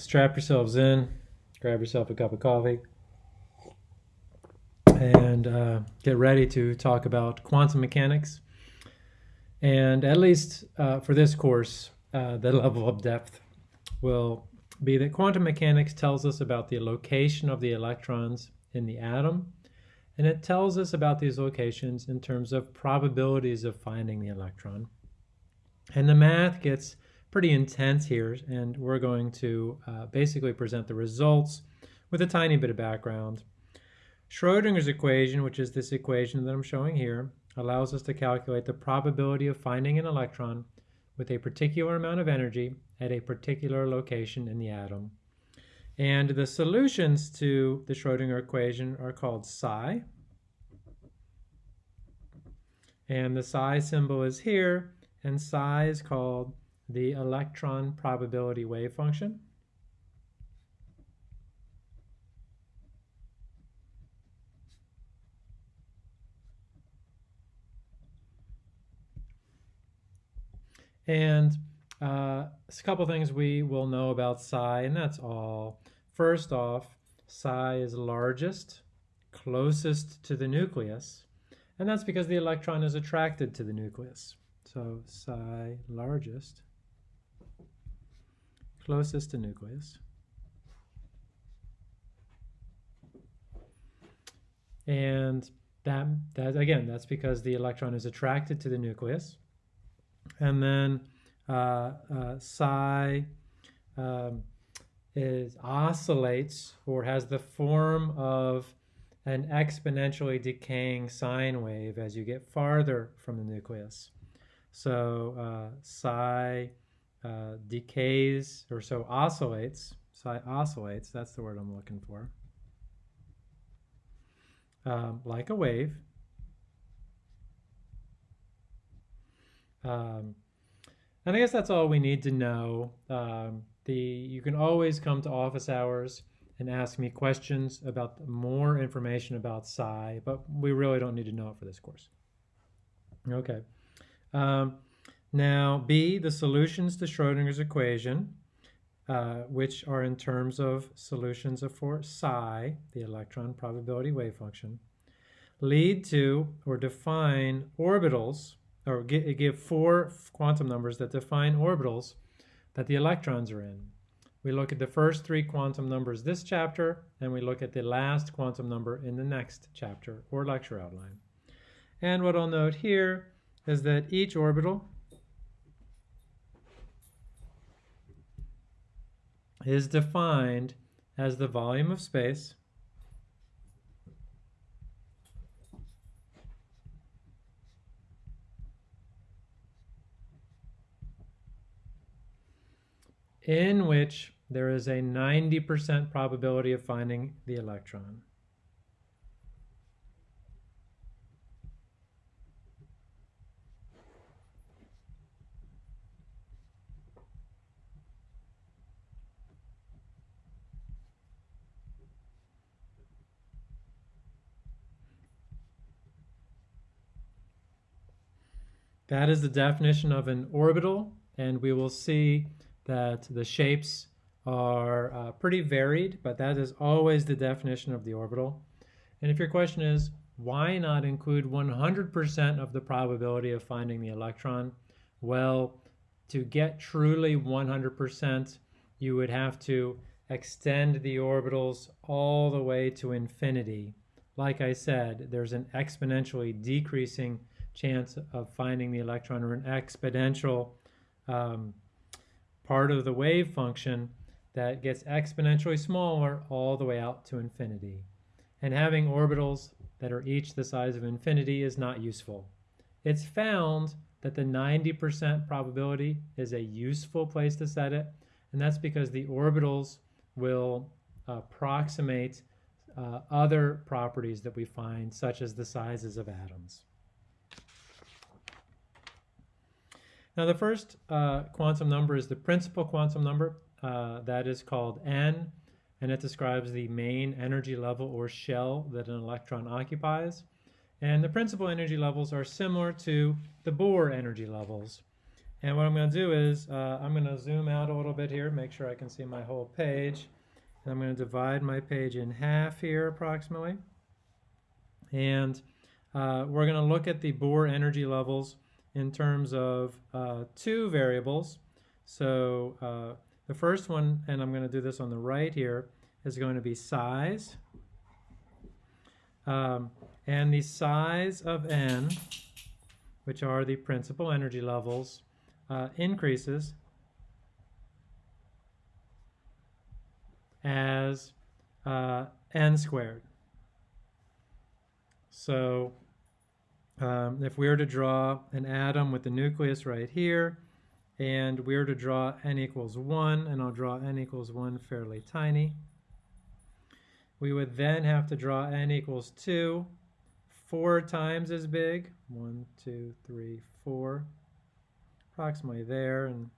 strap yourselves in, grab yourself a cup of coffee, and uh, get ready to talk about quantum mechanics. And at least uh, for this course, uh, the level of depth will be that quantum mechanics tells us about the location of the electrons in the atom, and it tells us about these locations in terms of probabilities of finding the electron. And the math gets pretty intense here, and we're going to uh, basically present the results with a tiny bit of background. Schrodinger's equation, which is this equation that I'm showing here, allows us to calculate the probability of finding an electron with a particular amount of energy at a particular location in the atom. And the solutions to the Schrodinger equation are called psi. And the psi symbol is here, and psi is called the electron probability wave function. And uh, a couple things we will know about psi, and that's all. First off, psi is largest, closest to the nucleus, and that's because the electron is attracted to the nucleus. So psi largest, closest to nucleus. And that, that again, that's because the electron is attracted to the nucleus. And then uh, uh, psi um, is oscillates or has the form of an exponentially decaying sine wave as you get farther from the nucleus. So uh, psi uh, decays, or so oscillates, psi oscillates, that's the word I'm looking for, um, like a wave. Um, and I guess that's all we need to know. Um, the You can always come to office hours and ask me questions about more information about psi, but we really don't need to know it for this course. Okay. Um, now, B, the solutions to Schrodinger's equation, uh, which are in terms of solutions for psi, the electron probability wave function, lead to or define orbitals, or give four quantum numbers that define orbitals that the electrons are in. We look at the first three quantum numbers this chapter, and we look at the last quantum number in the next chapter or lecture outline. And what I'll note here is that each orbital is defined as the volume of space in which there is a 90% probability of finding the electron. That is the definition of an orbital, and we will see that the shapes are uh, pretty varied, but that is always the definition of the orbital. And if your question is, why not include 100% of the probability of finding the electron? Well, to get truly 100%, you would have to extend the orbitals all the way to infinity. Like I said, there's an exponentially decreasing chance of finding the electron or an exponential um, part of the wave function that gets exponentially smaller all the way out to infinity. And having orbitals that are each the size of infinity is not useful. It's found that the 90% probability is a useful place to set it, and that's because the orbitals will approximate uh, other properties that we find, such as the sizes of atoms. Now the first uh, quantum number is the principal quantum number. Uh, that is called n, and it describes the main energy level or shell that an electron occupies. And the principal energy levels are similar to the Bohr energy levels. And what I'm going to do is uh, I'm going to zoom out a little bit here, make sure I can see my whole page. And I'm going to divide my page in half here approximately. And uh, we're going to look at the Bohr energy levels in terms of uh, two variables. So uh, the first one, and I'm going to do this on the right here, is going to be size. Um, and the size of n, which are the principal energy levels, uh, increases as uh, n squared. So um, if we were to draw an atom with the nucleus right here, and we were to draw n equals 1, and I'll draw n equals 1 fairly tiny, we would then have to draw n equals 2, four times as big, one, two, three, four, approximately there, and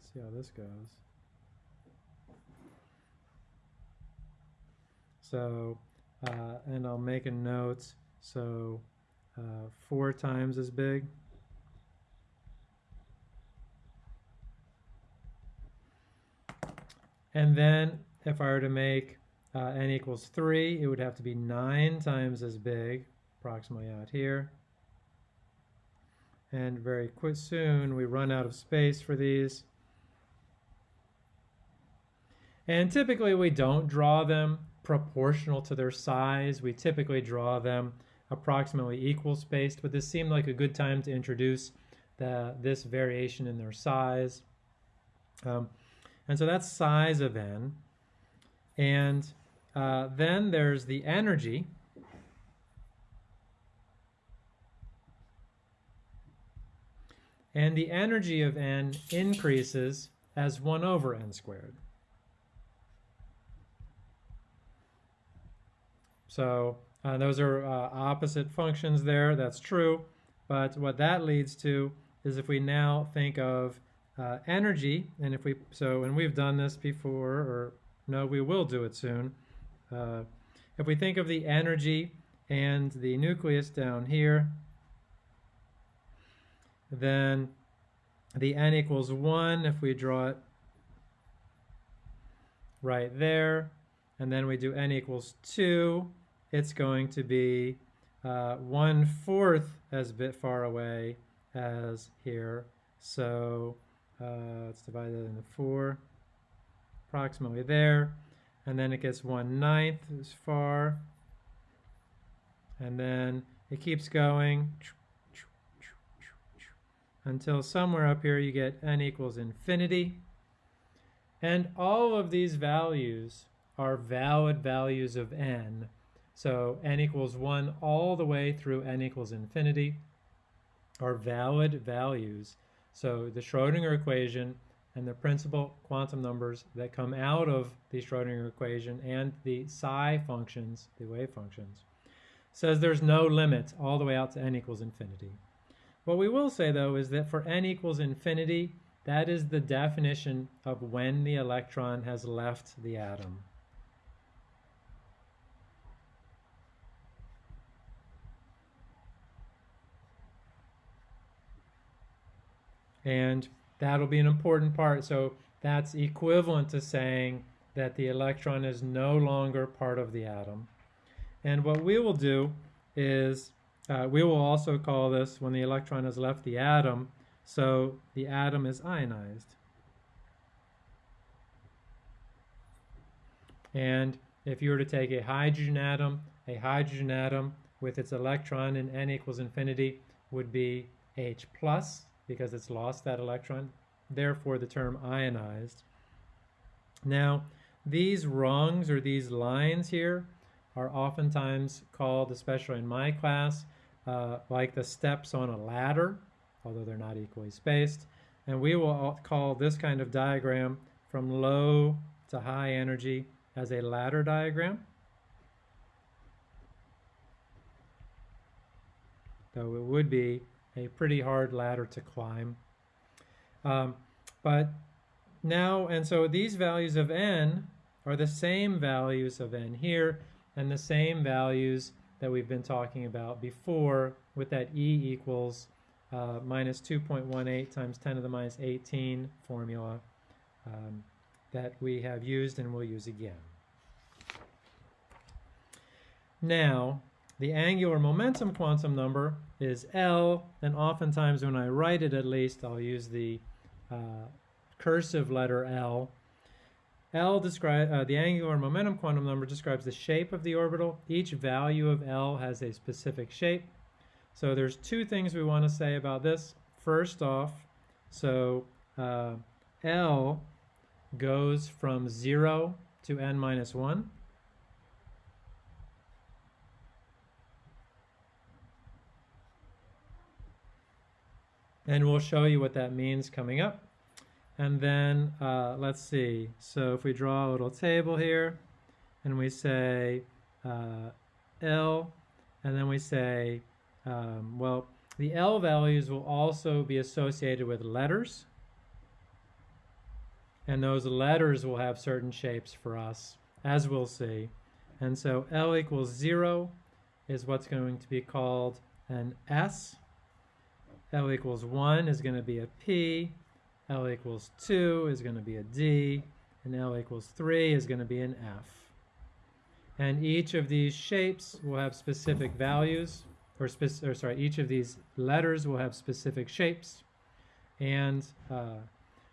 see how this goes. So, uh, and I'll make a note, so uh, four times as big. And then if I were to make uh, n equals 3, it would have to be 9 times as big, approximately out here. And very quick soon we run out of space for these. And typically we don't draw them proportional to their size. We typically draw them approximately equal spaced, but this seemed like a good time to introduce the, this variation in their size. Um, and so that's size of n. And uh, then there's the energy. And the energy of n increases as 1 over n squared. So uh, those are uh, opposite functions there, that's true. But what that leads to is if we now think of uh, energy, and if we, so, and we've done this before, or no, we will do it soon. Uh, if we think of the energy and the nucleus down here, then the n equals 1 if we draw it right there, and then we do n equals 2, it's going to be uh, one fourth as bit far away as here. So uh, let's divide that into four, approximately there. And then it gets one ninth as far. And then it keeps going until somewhere up here you get n equals infinity. And all of these values are valid values of n so n equals 1 all the way through n equals infinity are valid values. So the Schrodinger equation and the principal quantum numbers that come out of the Schrodinger equation and the psi functions, the wave functions, says there's no limit all the way out to n equals infinity. What we will say though is that for n equals infinity, that is the definition of when the electron has left the atom. And that'll be an important part. So that's equivalent to saying that the electron is no longer part of the atom. And what we will do is uh, we will also call this when the electron has left the atom, so the atom is ionized. And if you were to take a hydrogen atom, a hydrogen atom with its electron in n equals infinity would be H plus, because it's lost that electron, therefore the term ionized. Now, these rungs or these lines here are oftentimes called, especially in my class, uh, like the steps on a ladder, although they're not equally spaced. And we will call this kind of diagram from low to high energy as a ladder diagram. Though it would be a pretty hard ladder to climb. Um, but now, and so these values of n are the same values of n here and the same values that we've been talking about before with that E equals uh, minus 2.18 times 10 to the minus 18 formula um, that we have used and will use again. Now, the angular momentum quantum number is L, and oftentimes when I write it at least, I'll use the uh, cursive letter L. L describe uh, the angular momentum quantum number describes the shape of the orbital. Each value of L has a specific shape. So there's two things we want to say about this. First off, so uh, L goes from 0 to n minus 1. And we'll show you what that means coming up. And then uh, let's see. So if we draw a little table here, and we say uh, L, and then we say, um, well, the L values will also be associated with letters. And those letters will have certain shapes for us, as we'll see. And so L equals 0 is what's going to be called an S. L equals 1 is going to be a P, L equals 2 is going to be a D, and L equals 3 is going to be an F. And each of these shapes will have specific values, or, spec or sorry, each of these letters will have specific shapes. And uh,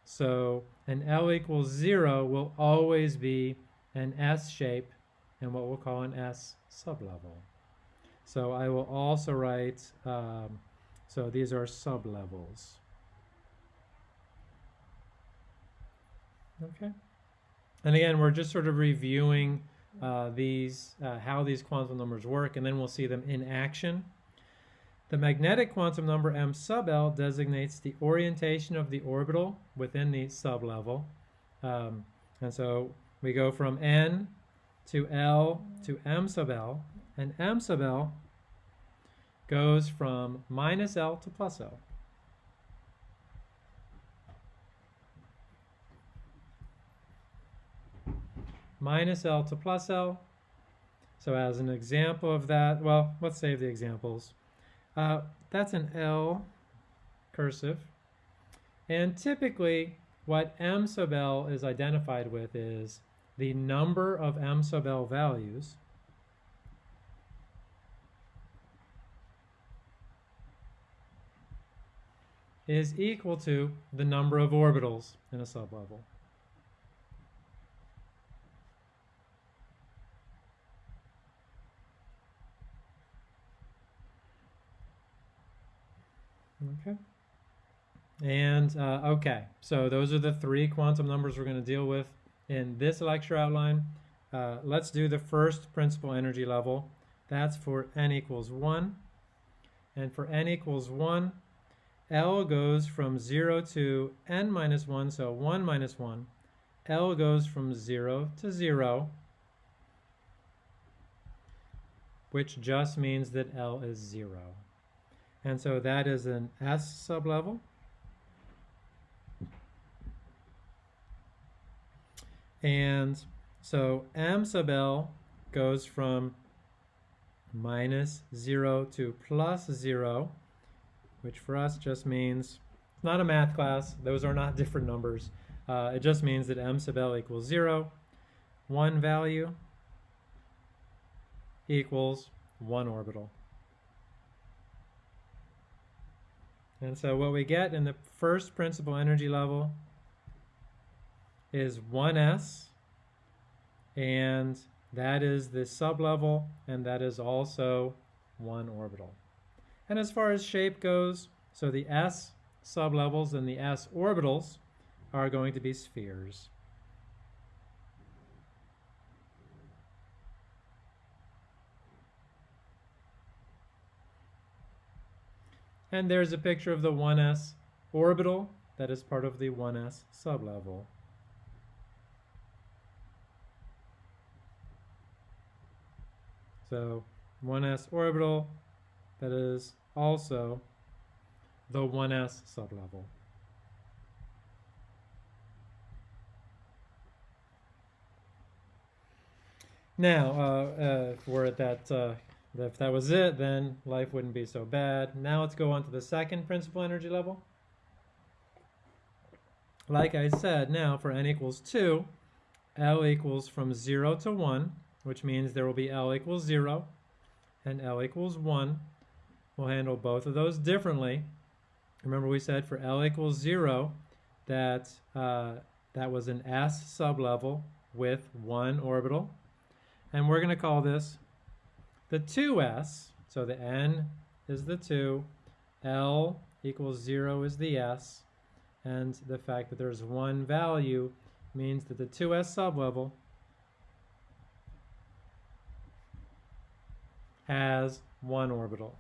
so an L equals 0 will always be an S shape and what we'll call an S sublevel. So I will also write um, so these are sublevels. Okay. And again, we're just sort of reviewing uh, these, uh, how these quantum numbers work, and then we'll see them in action. The magnetic quantum number m sub L designates the orientation of the orbital within the sublevel. Um, and so we go from n to L to m sub L, and m sub L goes from minus L to plus L. Minus L to plus L. So as an example of that, well, let's save the examples. Uh, that's an L cursive. And typically, what M sub L is identified with is the number of M sub L values is equal to the number of orbitals in a sublevel. Okay. And uh, okay, so those are the three quantum numbers we're going to deal with in this lecture outline. Uh, let's do the first principal energy level. That's for n equals 1. And for n equals 1, L goes from 0 to n minus 1, so 1 minus 1. L goes from 0 to 0, which just means that L is 0. And so that is an S sublevel. And so M sub L goes from minus 0 to plus 0 which for us just means it's not a math class. Those are not different numbers. Uh, it just means that m sub l equals 0. One value equals one orbital. And so what we get in the first principal energy level is 1s, and that is the sublevel, and that is also one orbital. And as far as shape goes, so the s sublevels and the s orbitals are going to be spheres. And there's a picture of the 1s orbital that is part of the 1s sublevel. So 1s orbital, that is also the 1s sublevel. Now, uh, uh, we're at that uh, If that was it, then life wouldn't be so bad. Now let's go on to the second principal energy level. Like I said, now for n equals 2, L equals from 0 to 1, which means there will be L equals 0 and L equals 1. We'll handle both of those differently. Remember we said for L equals 0 that uh, that was an S sublevel with one orbital. And we're going to call this the 2s. So the n is the 2, L equals 0 is the s, and the fact that there's one value means that the 2s sublevel has one orbital.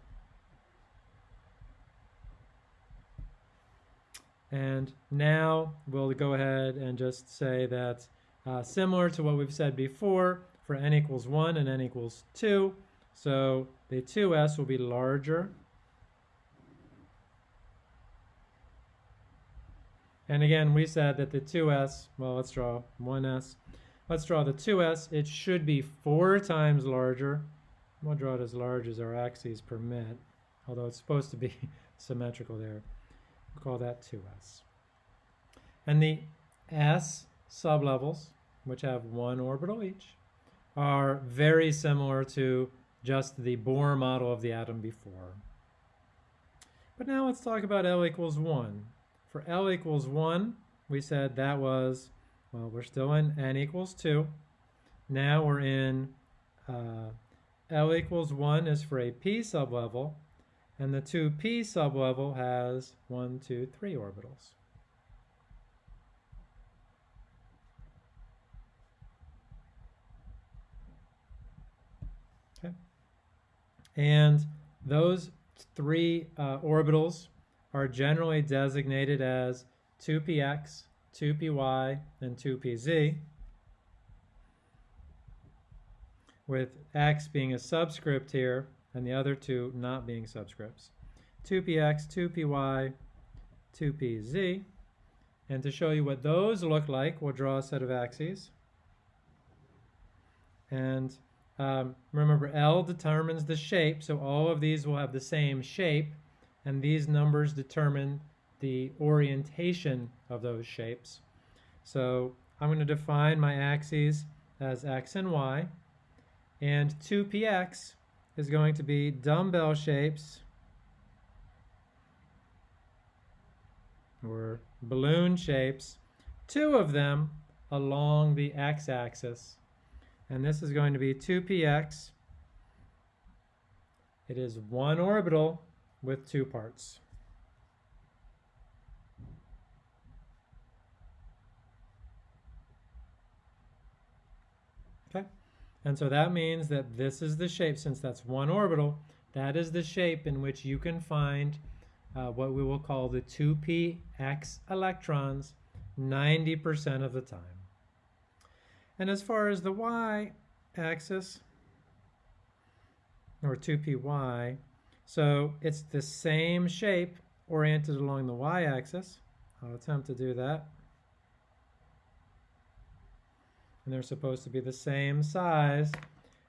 And now we'll go ahead and just say that uh, similar to what we've said before, for n equals 1 and n equals 2, so the 2s will be larger. And again, we said that the 2s, well, let's draw 1s. Let's draw the 2s. It should be four times larger. We'll draw it as large as our axes permit, although it's supposed to be symmetrical there. Call that 2s. And the s sublevels, which have one orbital each, are very similar to just the Bohr model of the atom before. But now let's talk about L equals 1. For L equals 1, we said that was, well, we're still in N equals 2. Now we're in uh, L equals 1 is for a p sublevel, and the 2p sublevel has 1, 2, 3 orbitals. And those three uh, orbitals are generally designated as 2px, 2py, and 2pz, with x being a subscript here and the other two not being subscripts. 2px, 2py, 2pz. And to show you what those look like, we'll draw a set of axes. And um, remember, L determines the shape, so all of these will have the same shape, and these numbers determine the orientation of those shapes. So I'm going to define my axes as x and y, and 2px is going to be dumbbell shapes or balloon shapes, two of them along the x-axis and this is going to be 2px. It is one orbital with two parts. Okay, and so that means that this is the shape, since that's one orbital, that is the shape in which you can find uh, what we will call the 2px electrons 90% of the time. And as far as the y-axis, or 2py, so it's the same shape oriented along the y-axis. I'll attempt to do that. And they're supposed to be the same size.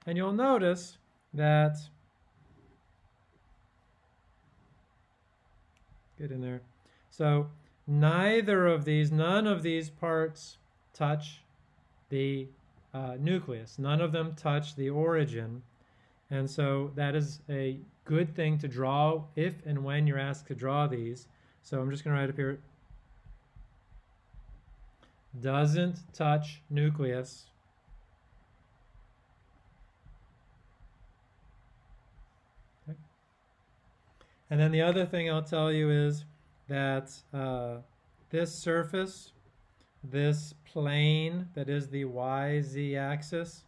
And you'll notice that, get in there. So neither of these, none of these parts touch the uh, nucleus. None of them touch the origin. And so that is a good thing to draw if and when you're asked to draw these. So I'm just going to write up here, doesn't touch nucleus. And then the other thing I'll tell you is that uh, this surface this plane that is the YZ axis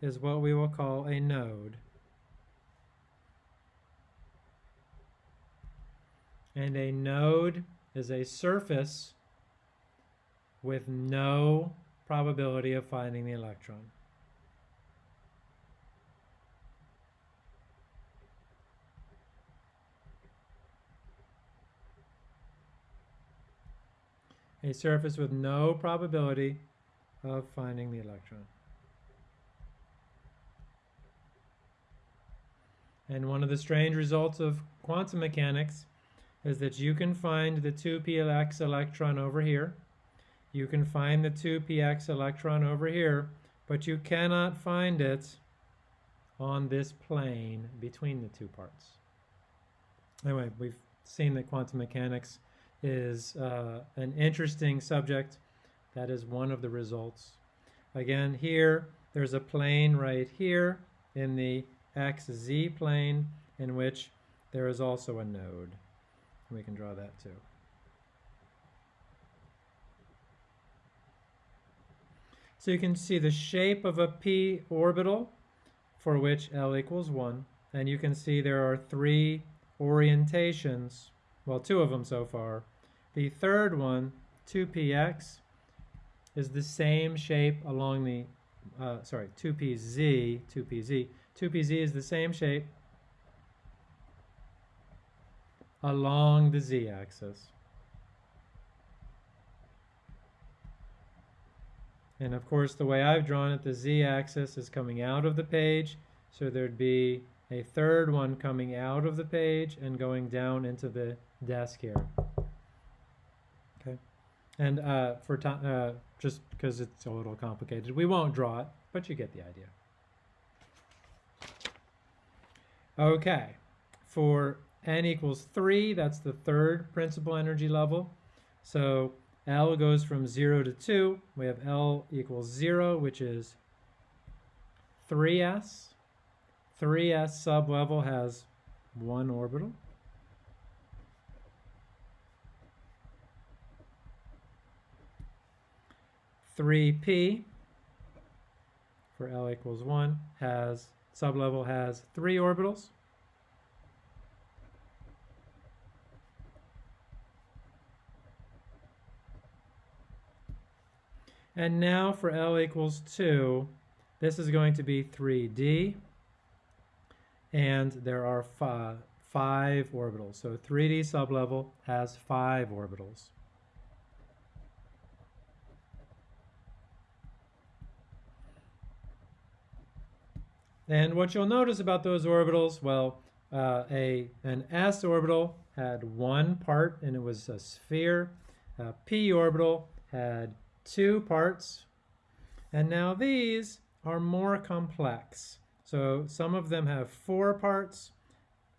is what we will call a node. And a node is a surface with no probability of finding the electron. a surface with no probability of finding the electron. And one of the strange results of quantum mechanics is that you can find the 2px electron over here. You can find the 2px electron over here, but you cannot find it on this plane between the two parts. Anyway, we've seen that quantum mechanics is uh, an interesting subject. That is one of the results. Again, here, there's a plane right here in the xz plane in which there is also a node. We can draw that too. So you can see the shape of a p orbital for which L equals 1. And you can see there are three orientations, well, two of them so far. The third one, 2px, is the same shape along the, uh, sorry, 2pz, 2pz. 2pz is the same shape along the z-axis. And of course, the way I've drawn it, the z-axis is coming out of the page, so there'd be a third one coming out of the page and going down into the desk here. Okay, and uh, for time, uh, just because it's a little complicated, we won't draw it, but you get the idea. Okay, for n equals 3, that's the third principal energy level. So L goes from 0 to 2. We have L equals 0, which is 3s. 3s sublevel has one orbital. Three P for L equals one has sublevel has three orbitals. And now for L equals 2, this is going to be 3D, and there are five, five orbitals. So 3D sublevel has five orbitals. And what you'll notice about those orbitals, well, uh, a, an s orbital had one part and it was a sphere. A p orbital had two parts. And now these are more complex. So some of them have four parts,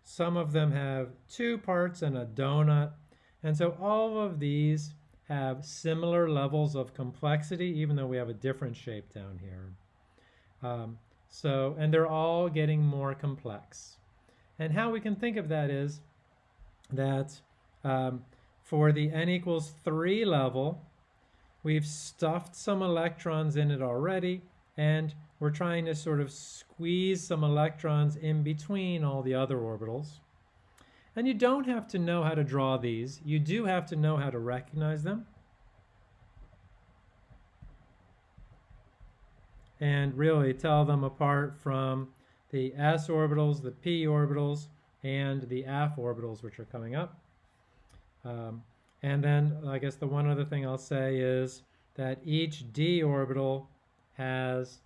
some of them have two parts and a donut. And so all of these have similar levels of complexity, even though we have a different shape down here. Um, so, and they're all getting more complex. And how we can think of that is that um, for the n equals 3 level, We've stuffed some electrons in it already, and we're trying to sort of squeeze some electrons in between all the other orbitals. And you don't have to know how to draw these. You do have to know how to recognize them. And really tell them apart from the s orbitals, the p orbitals, and the f orbitals, which are coming up. Um, and then I guess the one other thing I'll say is that each d orbital has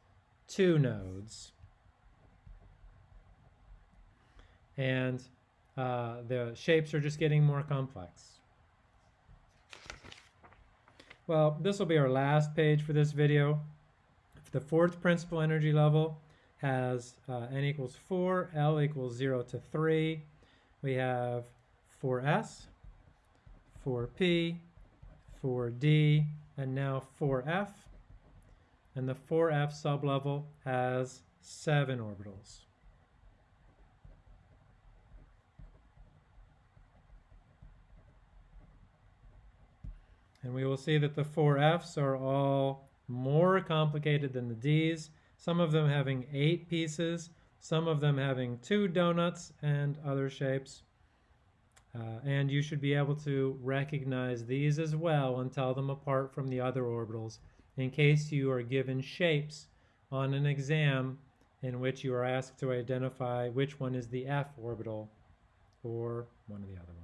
two nodes. And uh, the shapes are just getting more complex. Well, this will be our last page for this video. The fourth principal energy level has uh, n equals 4, L equals 0 to 3. We have 4s, 4p, 4d, and now 4f. And the 4f sublevel has seven orbitals. And we will see that the 4f's are all more complicated than the d's, some of them having eight pieces, some of them having two donuts and other shapes. Uh, and you should be able to recognize these as well and tell them apart from the other orbitals in case you are given shapes on an exam in which you are asked to identify which one is the f orbital or one of the other ones.